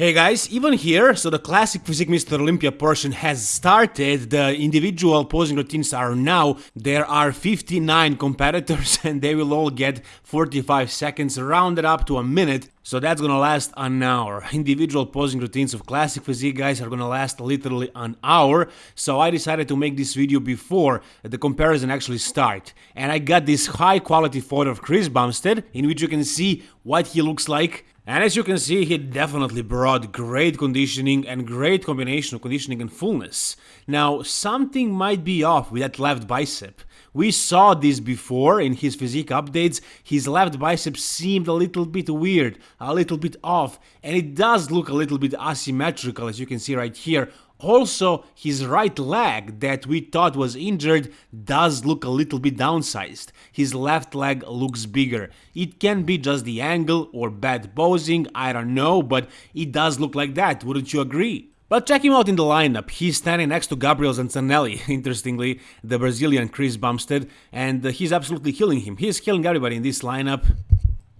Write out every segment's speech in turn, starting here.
Hey guys, even here, so the classic Physique Mr. Olympia portion has started, the individual posing routines are now, there are 59 competitors and they will all get 45 seconds rounded up to a minute, so that's gonna last an hour. Individual posing routines of classic physique guys are gonna last literally an hour, so I decided to make this video before the comparison actually start. And I got this high quality photo of Chris Bumstead, in which you can see what he looks like and as you can see, he definitely brought great conditioning and great combination of conditioning and fullness. Now, something might be off with that left bicep. We saw this before in his physique updates, his left bicep seemed a little bit weird, a little bit off, and it does look a little bit asymmetrical as you can see right here also, his right leg that we thought was injured does look a little bit downsized. His left leg looks bigger. It can be just the angle or bad posing, I don't know, but it does look like that, wouldn't you agree? But check him out in the lineup. He's standing next to Gabriel Zancanelli, interestingly, the Brazilian Chris Bumstead, and he's absolutely killing him. He's killing everybody in this lineup.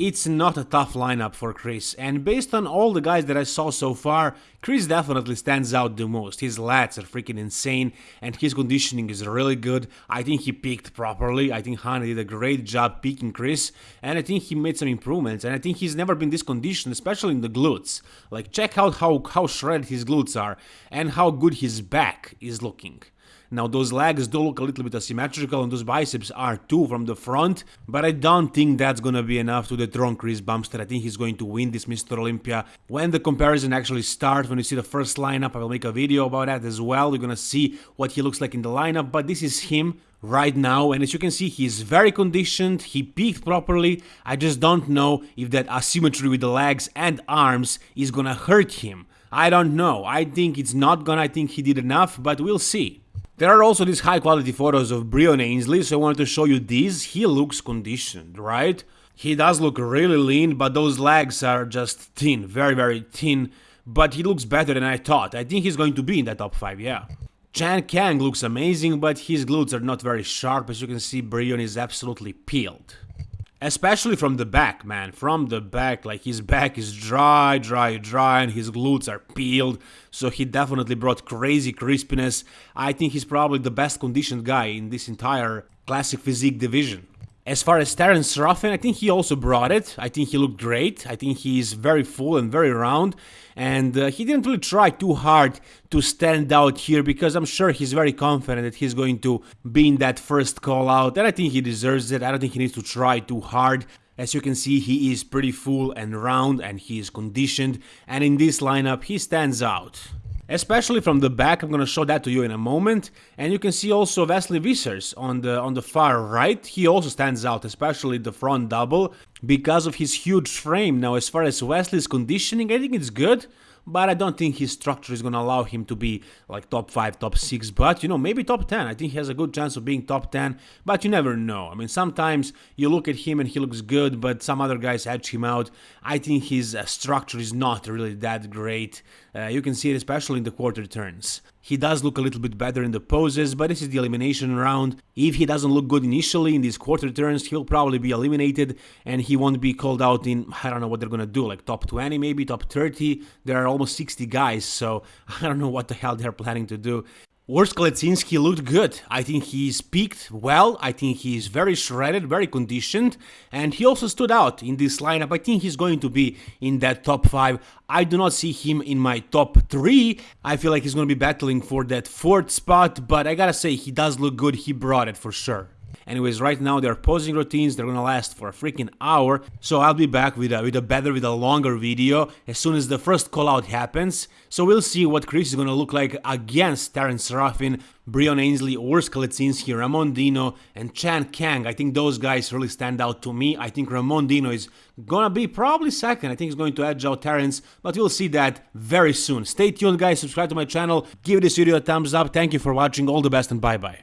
It's not a tough lineup for Chris, and based on all the guys that I saw so far, Chris definitely stands out the most. His lats are freaking insane, and his conditioning is really good. I think he peaked properly. I think Hany did a great job peaking Chris, and I think he made some improvements. And I think he's never been this conditioned, especially in the glutes. Like, check out how, how shredded his glutes are, and how good his back is looking. Now those legs do look a little bit asymmetrical and those biceps are too from the front, but I don't think that's gonna be enough to dethrone Chris Bumstead. I think he's going to win this Mr. Olympia. When the comparison actually starts, when you see the first lineup, I will make a video about that as well. You're gonna see what he looks like in the lineup, but this is him right now and as you can see he's very conditioned he peaked properly i just don't know if that asymmetry with the legs and arms is gonna hurt him i don't know i think it's not gonna i think he did enough but we'll see there are also these high quality photos of Breon Ansley, so I wanted to show you these. He looks conditioned, right? He does look really lean, but those legs are just thin, very, very thin. But he looks better than I thought. I think he's going to be in the top 5, yeah. Chan Kang looks amazing, but his glutes are not very sharp. As you can see, Breon is absolutely peeled. Especially from the back, man. From the back, like his back is dry, dry, dry, and his glutes are peeled. So he definitely brought crazy crispiness. I think he's probably the best conditioned guy in this entire classic physique division. As far as Terence Ruffin, I think he also brought it. I think he looked great. I think he's very full and very round. And uh, he didn't really try too hard to stand out here because I'm sure he's very confident that he's going to be in that first call out. And I think he deserves it. I don't think he needs to try too hard. As you can see, he is pretty full and round and he is conditioned. And in this lineup, he stands out especially from the back. I'm gonna show that to you in a moment. And you can see also Wesley Vissers on the on the far right. He also stands out, especially the front double, because of his huge frame. Now, as far as Wesley's conditioning, I think it's good but I don't think his structure is going to allow him to be like top 5, top 6, but you know, maybe top 10. I think he has a good chance of being top 10, but you never know. I mean, sometimes you look at him and he looks good, but some other guys edge him out. I think his uh, structure is not really that great. Uh, you can see it especially in the quarter turns. He does look a little bit better in the poses, but this is the elimination round. If he doesn't look good initially in these quarter turns, he'll probably be eliminated and he won't be called out in, I don't know what they're gonna do, like top 20 maybe, top 30. There are almost 60 guys, so I don't know what the hell they're planning to do. Urs Kalecinski looked good. I think he's peaked well. I think he's very shredded, very conditioned, and he also stood out in this lineup. I think he's going to be in that top 5. I do not see him in my top 3. I feel like he's going to be battling for that fourth spot, but I gotta say, he does look good. He brought it for sure. Anyways, right now they're posing routines, they're gonna last for a freaking hour, so I'll be back with a, with a better, with a longer video as soon as the first call out happens. So we'll see what Chris is gonna look like against Terence Ruffin, Breon Ansley Urs Kalecinski, Ramon Dino, and Chan Kang. I think those guys really stand out to me. I think Ramon Dino is gonna be probably second. I think he's going to edge out Terence, but we'll see that very soon. Stay tuned, guys. Subscribe to my channel. Give this video a thumbs up. Thank you for watching. All the best and bye-bye.